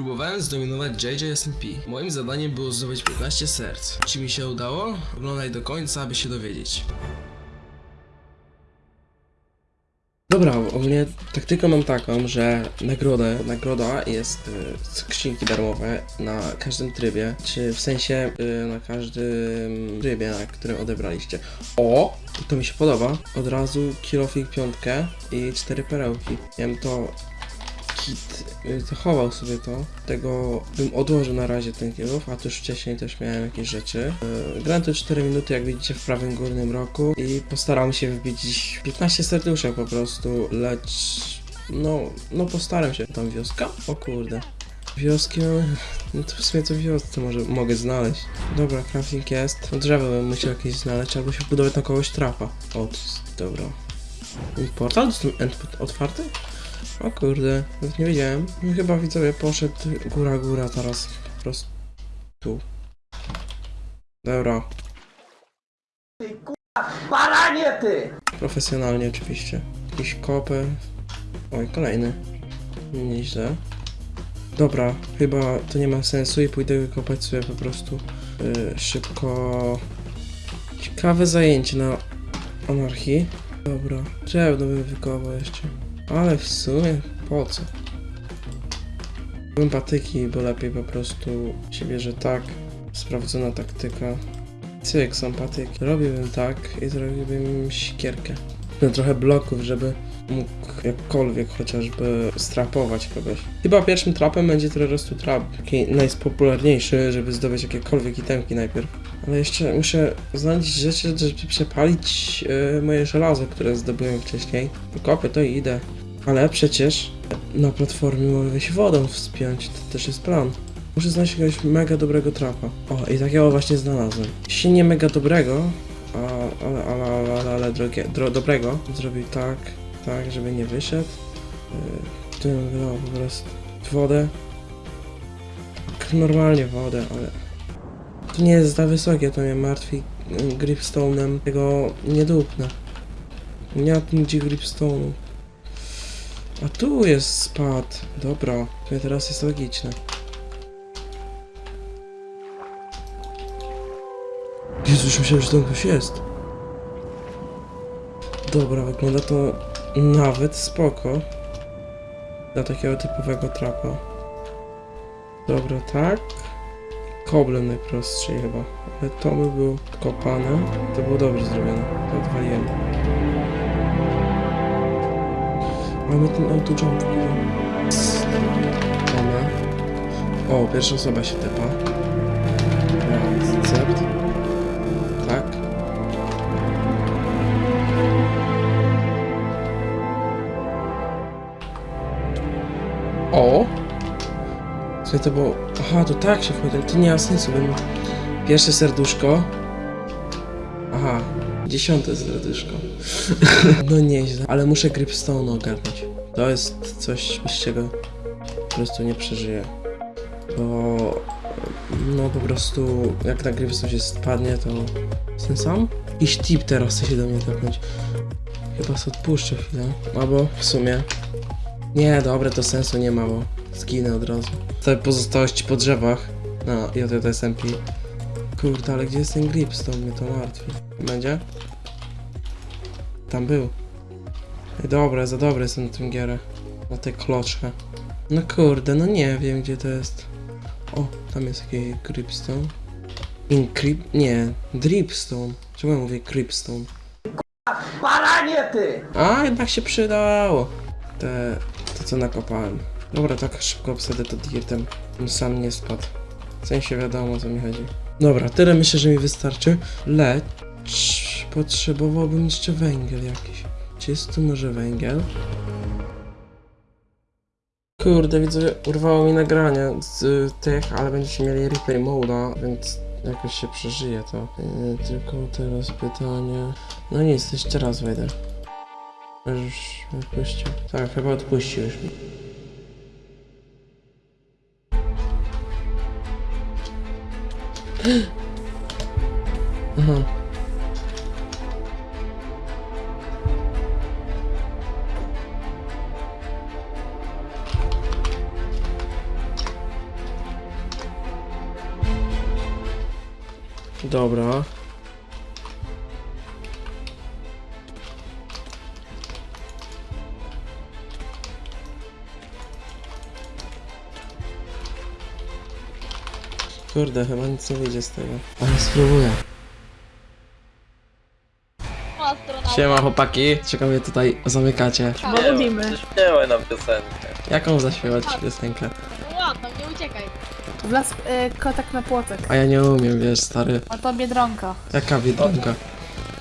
Próbowałem zdominować JJSMP. Moim zadaniem było zdobyć 15 serc. Czy mi się udało? Oglądaj do końca, aby się dowiedzieć. Dobra, ogólnie taktykę mam taką, że nagrodę, nagroda jest y, skrzynki darmowe na każdym trybie, czy w sensie y, na każdym trybie, na którym odebraliście. O! To mi się podoba. Od razu kilofik piątkę i cztery perełki. Bym to kit zachował sobie to. Tego bym odłożył na razie ten kilof, a tuż wcześniej też miałem jakieś rzeczy. Yy, grałem to 4 minuty, jak widzicie, w prawym górnym roku i postaram się wbić dziś 15 serduszek po prostu, lecz no, no postaram się. Tam wioska? O kurde. Wioski. No to w sumie to wiosce może mogę znaleźć. Dobra, crafting jest. No drzewo bym musiał jakieś znaleźć, albo się budować na kogoś trapa. O, dobra. Portal? Jest end otwarty? O kurde, nawet nie wiedziałem. No chyba widzowie poszedł góra góra teraz po prostu tu. Dobra, Baranie ty! profesjonalnie oczywiście. Jakiś kopy. Oj, kolejny. Nieźle. Dobra, chyba to nie ma sensu i pójdę wykopać sobie po prostu yy, szybko. Ciekawe zajęcie na anarchii. Dobra, drewno bym wykopał jeszcze. Ale w sumie po co? Patyki, bo lepiej po prostu się bierze tak. Sprawdzona taktyka. Cyk, są patyki. Robiłbym tak i zrobiłbym sikierkę. No, trochę bloków, żeby mógł jakkolwiek chociażby strapować kogoś. Chyba pierwszym trapem będzie terrorystu trap, taki najpopularniejszy, żeby zdobyć jakiekolwiek itemki najpierw. Ale jeszcze muszę znaleźć rzeczy, żeby przepalić e, moje żelazo, które zdobyłem wcześniej. Kopię to i idę. Ale przecież na platformie mogę się wodą wspiąć, to też jest plan. Muszę znaleźć jakiegoś mega dobrego trapa. O, i takiego właśnie znalazłem. Jeśli nie mega dobrego, a, ale, ale, ale, ale, ale drogie, dro, dobrego, zrobił tak, tak, żeby nie wyszedł. Yy, tu bym wylał po prostu wodę. Tak normalnie wodę, ale... To nie jest za wysokie, to mnie martwi yy, gripstone'em. Tego nie dupnę. Nie ma gripstone'u. A tu jest spad. Dobra, to teraz jest logiczne. Jezu, już myślałem, że tam ktoś jest. Dobra, wygląda to nawet spoko. Dla takiego typowego trapa. Dobra, tak. Koblem najprostszej chyba. Ale to by było kopane. To było dobrze zrobione. To odwaliłem. Mamy ten auto jump. Mamy. O, pierwsza osoba się tepa. Recept. Tak. O! Co to było? Aha, to tak się wchodzi. To nie ma sensu, bym... Pierwsze serduszko. Dziesiąte serduszko. no nieźle. Ale muszę Gripstone ogarnąć. To jest coś, bez czego po prostu nie przeżyję. Bo... No po prostu, jak na Gripstone się spadnie, to... Ten sam? Jakiś tip teraz chce się do mnie tepnąć. Chyba sobie odpuszczę chwilę. Albo w sumie... Nie, dobre, to sensu nie ma, bo zginę od razu. Te pozostałości po drzewach na JJSMP. Kurde, ale gdzie jest ten gripstone? Mnie to martwi. Będzie? Tam był. Ej, dobra, za dobry jestem na tym gierę. Na tę kloczkę. No kurde, no nie wiem gdzie to jest. O, tam jest jakiś gripstone. Incryp... Nie, dripstone. Czemu ja mówię gripstone? Baranie ty! A, jednak się przydało. Te, to co nakopałem. Dobra, tak szybko obsadę to dirtem. Sam nie spadł. W sensie wiadomo o co mi chodzi. Dobra, tyle myślę, że mi wystarczy. Lecz potrzebowałbym jeszcze węgiel jakiś. Czy jest tu może węgiel? Kurde, widzę, urwało mi nagranie z tych, ale będziecie mieli replay mode'a, więc jakoś się przeżyje to. Yy, tylko teraz pytanie... No nic, jeszcze raz wejdę. Już odpuścił. Tak, chyba odpuścił już mi. Uhum. Dobra. Kurde, chyba nic nie wyjdzie z tego. Ale spróbuję. Siema chłopaki, ciekawie tutaj zamykacie. Nie, lubimy. Śpiewaj nam piosenkę. Jaką zaśpiewać piosenkę? No ładno, nie uciekaj. W las, y, kotek na płotek. A ja nie umiem, wiesz, stary. A to biedronka. Jaka biedronka?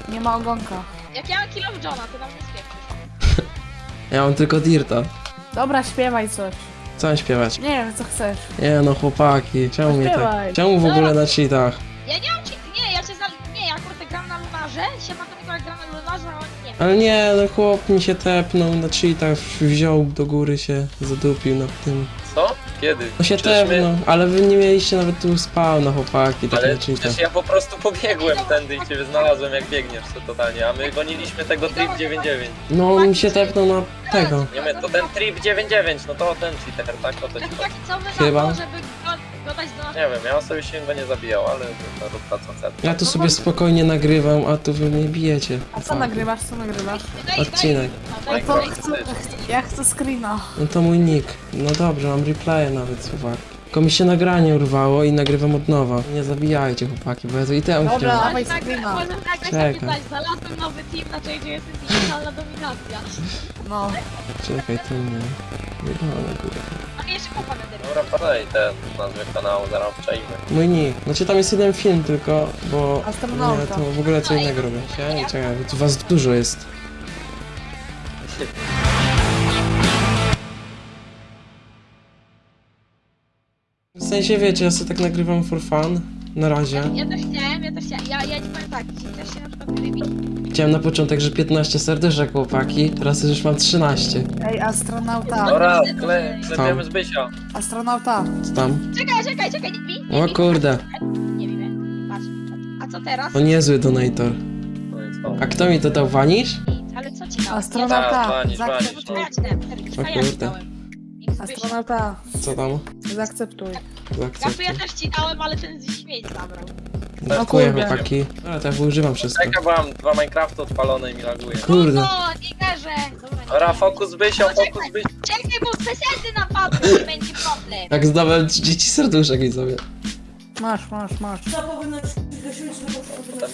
Nie ma ogonka. Jak ja mam kill of Johna, to nam nie spieprzysz. Ja mam tylko Dirta. Dobra, śpiewaj coś. Mam śpiewać? Nie wiem, co chcesz. Nie no chłopaki, czemu mnie tak... Czemu w ogóle na cheatach? Ja nie mam ci... Nie, ja się za... Nie, ja kurde gram na lunarze, się ma to Mikołaj gra na lunarze, a on nie. Ale nie, no chłop mi się tepnął na cheatach, wziął do góry się, zadupił na tym. Co? Kiedy? No się Przecież my- tepnął, ale wy nie mieliście nawet tu spawna chłopaki, tak Ale cheatach. przecież ja po prostu pobiegłem tędy i ciebie znalazłem jak biegniesz to totalnie, a my goniliśmy tego trip 99. No on mi się tepnął na tego. Nie my, to ten trip 99, no to ten cheater, tak? O to ci chodzi. taki co wy Chyba. na to, żeby naszego... Nie wiem, ja sobie się go nie zabijał, ale to rób ta co chce. Ja tu sobie spokojnie nagrywam, a tu wy mnie bijecie. A co nagrywasz, co nagrywasz? Daj, Odcinek. Daj, No daj, to daj, chcę, ja chcę screena. No to mój nick. No dobrze, mam replaye nawet, chłopak. Tylko mi się nagranie urwało i nagrywam od nowa. Nie zabijajcie chłopaki, bo ja to i temu Dobra. chciałem. Dawaj tak, screena. Może tak, znalazłem nowy team, na jest digitalna dominacja. No. Czekaj, to nie. Jeszcze kopa na Dobra, podaj ten nazwę kanału, zaraz obczajmy. Mój nick. Znaczy tam jest jeden film tylko, bo... Astronauta. Nie, to w ogóle co innego robię. Czekaj, czekaj, tu was dużo jest. W sensie wiecie, ja sobie tak nagrywam for fun. Na razie. Ja też chciałem, ja też chciałem. Ja, ja ci powiem tak, też się na przykład rybi, Chciałem na początek, że 15 serduszek chłopaki, teraz już mam 13. Ej, astronauta. Dobra, kle, klepiemy Zbysia. Astronauta. Co tam? Czekaj, czekaj, czekaj, nie bij, nie O bij. kurde, Nie bij, patrz, patrz. A co teraz? to niezły donator. No i co? A kto mi to dał, Vanish? Nic, ale co ci dał? Astronauta. Walić, Zaakceptuj. walić. Ja ci dałem, Erika, O kurde. Astronauta. Co tam? Zaakceptuj. Jakby ja też ci dałem, ale ten śmieć zabrał. Dziękuję kurde. chłopaki. Ale tak używam wszystko. Czekaj, bo mam dwa Minecrafty odpalone i mi laguje. Kurde. O, nie garzę! Dobra, nie Dobra, fokus Zbysio, fokus Zbysio. Czekaj, bo pesety napadły, nie będzie problem. Jak zdobyłem 30 serduszek widzowie. Masz, masz, masz.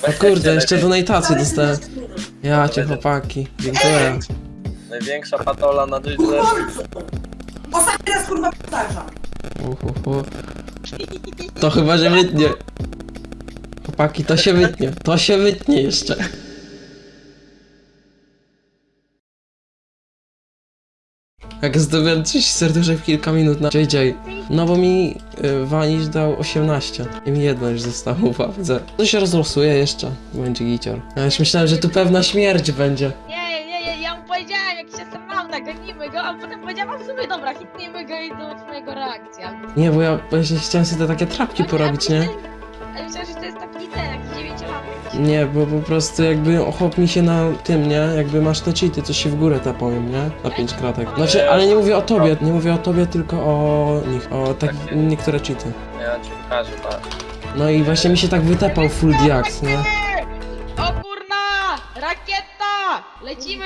O kurde, jeszcze donatację dostałem. Ja cię chłopaki. Dziękuję. Największa patola na drodze. Ostatni raz kurwa powtarzam. Uhuhu. To chyba, że wytnie. Chłopaki, to się wytnie. To się wytnie jeszcze. Jak zdobyłem 30 serduszek w kilka minut na JJ. No bo mi y, Vanish dał 18. I mi jedno już zostało w. To się rozlosuje jeszcze. Będzie gicior. Ja już myślałem, że tu pewna śmierć będzie. Nie, nie, nie, ja mu powiedziałem, jak się astronauta, gonimy go, a potem powiedziałam w sumie, dobra, hitnijmy go i zobaczymy jego reakcję. albo- Nie, bo ja właśnie chciałem sobie te takie trapki No porobić, ja nie? Ale myślałem, że to jest taki ten, jakiś dziewięciolatek. Nie, bo po prostu jakby ochop mi się na tym, nie? Jakby masz te cheaty, co się w górę tapałem, nie? Na pięć kratek. Znaczy, ale nie mówię o tobie, nie mówię o tobie, tylko o nich, o tak niektóre cheaty. Ja ci pokażę, tak. No i właśnie mi się tak wytapał full diax, nie? O kurna! Rakieta! Lecimy!